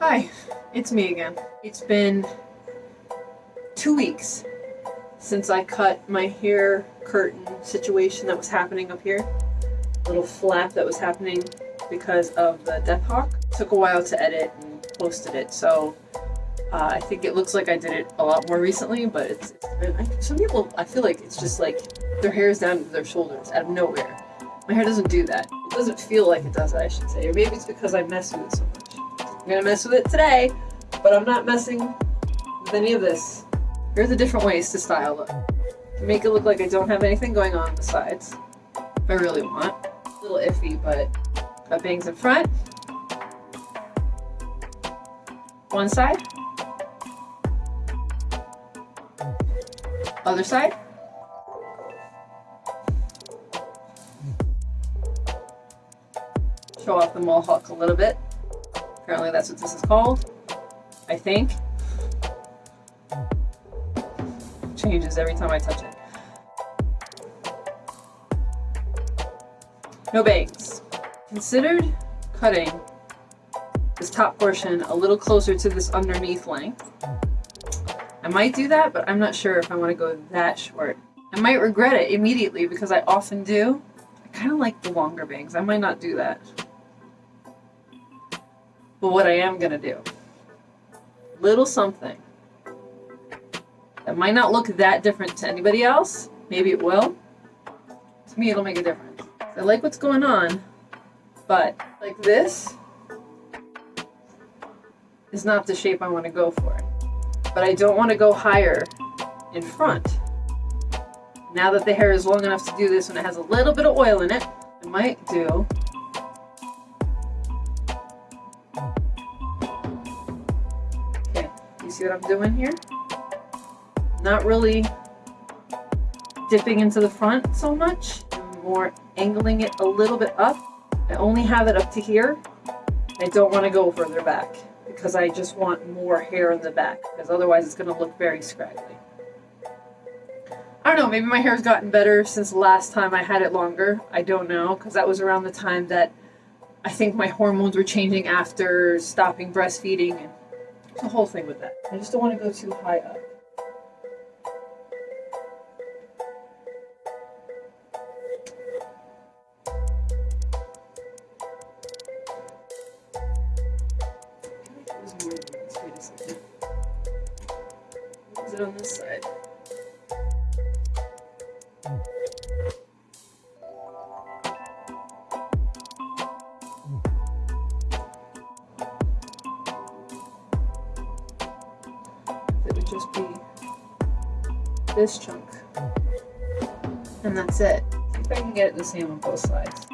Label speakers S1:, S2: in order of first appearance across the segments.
S1: Hi, it's me again. It's been two weeks since I cut my hair curtain situation that was happening up here. Little flap that was happening because of the Death Hawk. Took a while to edit and posted it, so uh, I think it looks like I did it a lot more recently, but it's, it's been, I, some people, I feel like it's just like their hair is down to their shoulders out of nowhere. My hair doesn't do that. It doesn't feel like it does, I should say. Or maybe it's because I mess with it so much. Gonna mess with it today, but I'm not messing with any of this. Here's the different ways to style it. Make it look like I don't have anything going on, on the sides, if I really want. A little iffy, but got bangs in front. One side. Other side. Show off the mohawk a little bit. Apparently that's what this is called. I think. Changes every time I touch it. No bangs. Considered cutting this top portion a little closer to this underneath length. I might do that, but I'm not sure if I want to go that short. I might regret it immediately because I often do. I kind of like the longer bangs. I might not do that. But what I am going to do, little something that might not look that different to anybody else. Maybe it will. To me, it'll make a difference. I like what's going on, but like this is not the shape I want to go for. But I don't want to go higher in front. Now that the hair is long enough to do this and it has a little bit of oil in it, I might do what I'm doing here? Not really dipping into the front so much, more angling it a little bit up. I only have it up to here. I don't want to go further back because I just want more hair in the back because otherwise it's going to look very scraggly. I don't know, maybe my hair's gotten better since last time I had it longer. I don't know because that was around the time that I think my hormones were changing after stopping breastfeeding and the whole thing with that. I just don't want to go too high up. Is it on this side? It this chunk. And that's it. See if I can get it the same on both sides.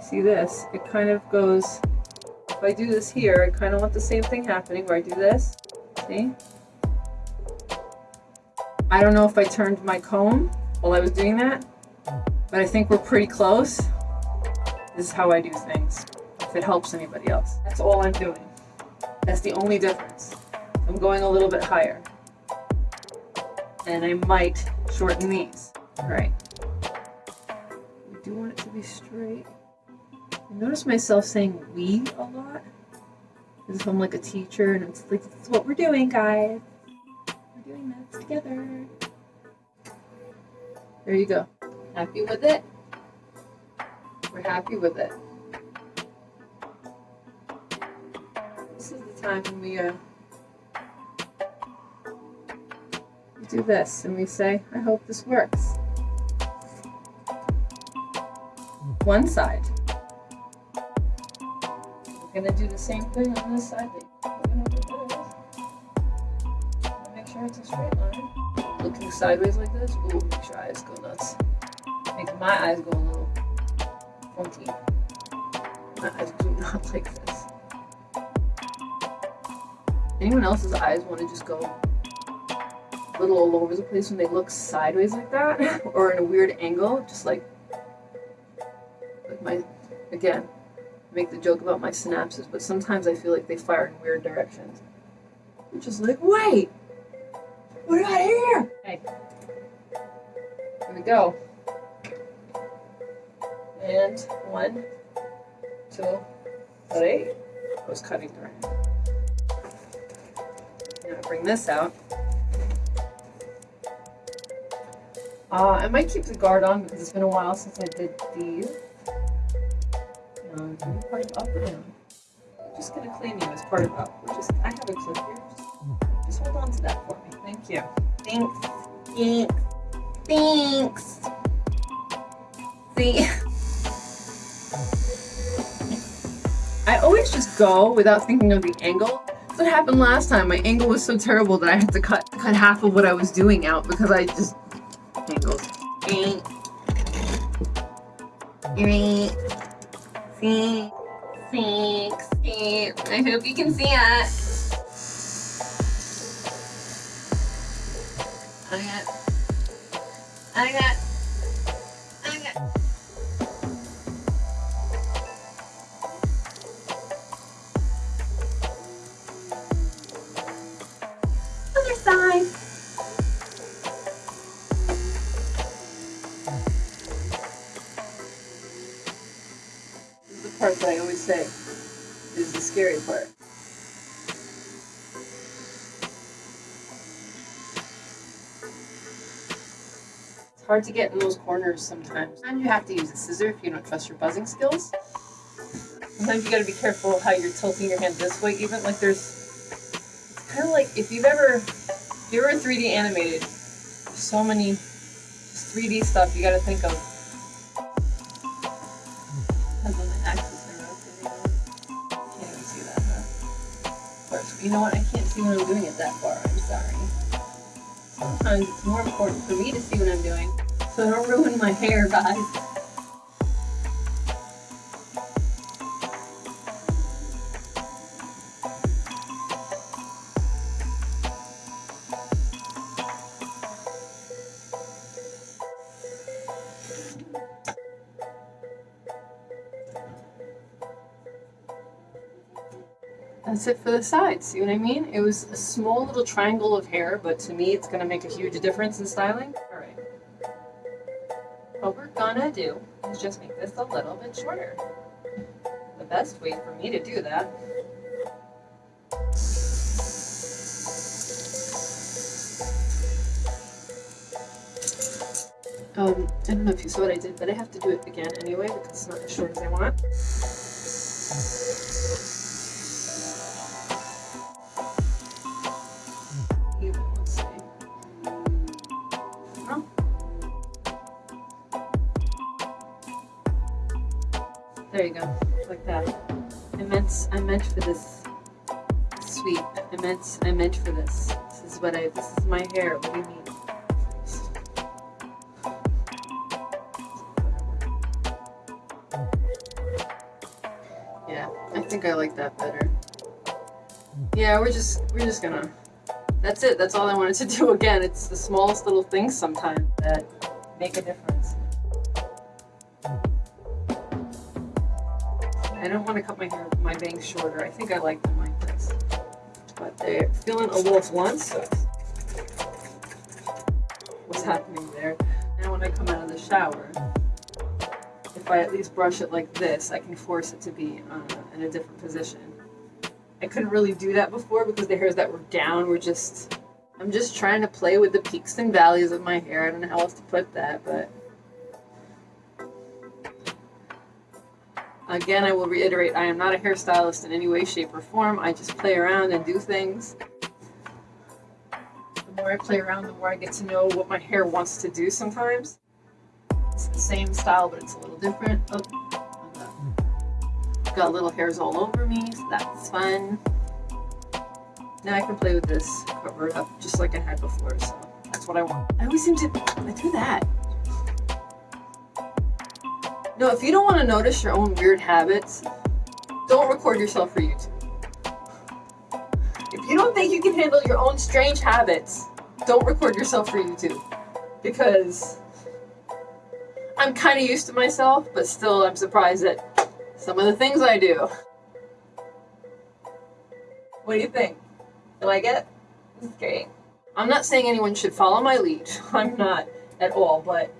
S1: See this? It kind of goes, if I do this here, I kind of want the same thing happening where I do this. See? I don't know if I turned my comb while I was doing that, but I think we're pretty close. This is how I do things, if it helps anybody else. That's all I'm doing. That's the only difference. I'm going a little bit higher. And I might shorten these. All right. I do want it to be straight. I notice myself saying we a lot. Because if I'm like a teacher and it's like, this is what we're doing, guys. We're doing this together. There you go. Happy with it? We're happy with it. This is the time when we uh, we do this and we say, I hope this works. One side. We're gonna do the same thing on this side. Make sure it's a straight line. Looking sideways like this. Ooh, make sure eyes go nuts. Make my eyes go a little funky. My eyes do not like this. Anyone else's eyes want to just go a little all over the place when they look sideways like that? or in a weird angle? Just like, like my, again, make the joke about my synapses, but sometimes I feel like they fire in weird directions. I'm just like, wait! what about here! Hey. Here we go. And one, two, three. I was cutting her. Now bring this out. Uh, I might keep the guard on because it's been a while since I did these. Um, part of up or down? I'm just gonna clean you as part of up. We're just, I have a clip here. Just, just hold on to that for me. Thank you. Thanks. Thanks. Thanks. See? I always just go without thinking of the angle. That's what happened last time. My angle was so terrible that I had to cut cut half of what I was doing out because I just angles. I hope you can see it. I got. I got. This is the part that I always say is the scary part. It's hard to get in those corners sometimes. And you have to use a scissor if you don't trust your buzzing skills. Sometimes you gotta be careful how you're tilting your hand this way, even like there's it's kind of like if you've ever if you're ever 3D animated, so many just 3D stuff you gotta think of. You know what? I can't see when I'm doing it that far. I'm sorry. Sometimes it's more important for me to see what I'm doing, so don't ruin my hair, guys. That's it for the sides, see what I mean? It was a small little triangle of hair, but to me it's gonna make a huge difference in styling. Alright. What we're gonna do is just make this a little bit shorter. The best way for me to do that Um, I don't know if you saw what I did, but I have to do it again anyway because it's not as short as I want. There you go, like that. I meant, I meant for this sweep. I meant, I meant for this. This is what I, this is my hair. What do you mean? Yeah, I think I like that better. Yeah, we're just we're just gonna. That's it. That's all I wanted to do. Again, it's the smallest little things sometimes that make a difference. I don't want to cut my hair, my bangs shorter. I think I like them like this, but they're feeling a little blunt. So what's happening there? Now when I come out of the shower, if I at least brush it like this, I can force it to be uh, in a different position. I couldn't really do that before because the hairs that were down were just, I'm just trying to play with the peaks and valleys of my hair. I don't know how else to put that, but again, I will reiterate, I am not a hairstylist in any way, shape, or form. I just play around and do things. The more I play around, the more I get to know what my hair wants to do sometimes. It's the same style, but it's a little different. Oh, got little hairs all over me, so that's fun. Now I can play with this, cover it up just like I had before, so that's what I want. I always seem to I do that. No, if you don't want to notice your own weird habits, don't record yourself for YouTube. If you don't think you can handle your own strange habits, don't record yourself for YouTube. Because I'm kind of used to myself, but still I'm surprised at some of the things I do. What do you think? You like it? Is great. I'm not saying anyone should follow my lead. I'm not at all, but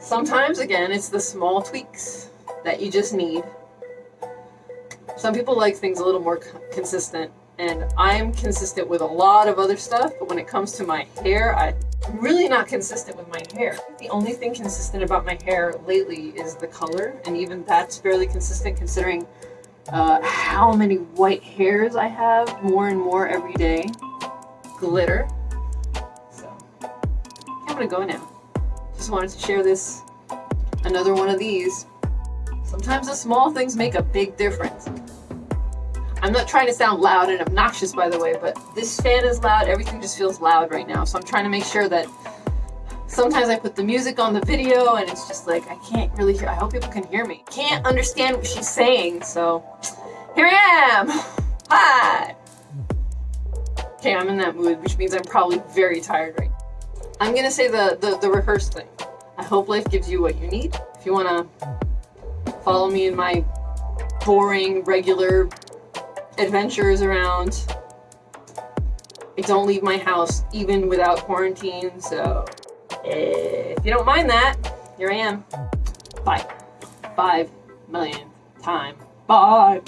S1: sometimes, again, it's the small tweaks that you just need. Some people like things a little more consistent, and I'm consistent with a lot of other stuff, but when it comes to my hair, I'm really not consistent with my hair. The only thing consistent about my hair lately is the color, and even that's fairly consistent considering uh, how many white hairs I have more and more every day. Glitter. So, I'm gonna go now. Just wanted to share this, another one of these. Sometimes the small things make a big difference. I'm not trying to sound loud and obnoxious, by the way, but this fan is loud. Everything just feels loud right now. So I'm trying to make sure that sometimes I put the music on the video and it's just like, I can't really hear. I hope people can hear me. Can't understand what she's saying. So here I am. Hi. Okay, I'm in that mood, which means I'm probably very tired right. I'm gonna say the, the, the rehearse thing. I hope life gives you what you need. If you wanna follow me in my boring, regular adventures around. I don't leave my house even without quarantine, so eh, if you don't mind that, here I am. Bye. Five million time. Bye.